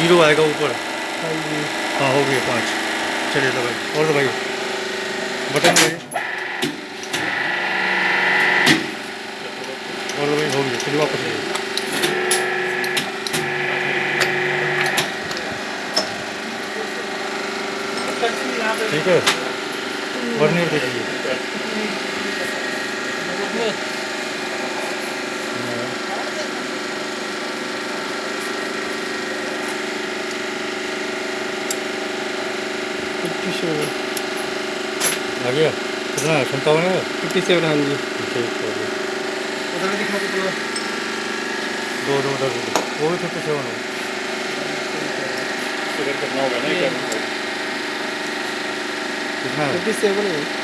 Zero आएगा ऊपर। हाँ हाँ हो गया पाँच। चलिए दबाई और दबाइए बटन दबाइए। और दबाइए हो गया चलिए वापस आइए। ठीक है। वर्नियर देखिए फिफ्टी सेवन आ गया कितना है सत्तावन है फिफ्टी सेवन हाँ जी ठीक हो गया उधर दिखा के पूरा दो दो दस दो वो भी फिफ्टी सेवन हो कितना है फिफ्टी सेवन है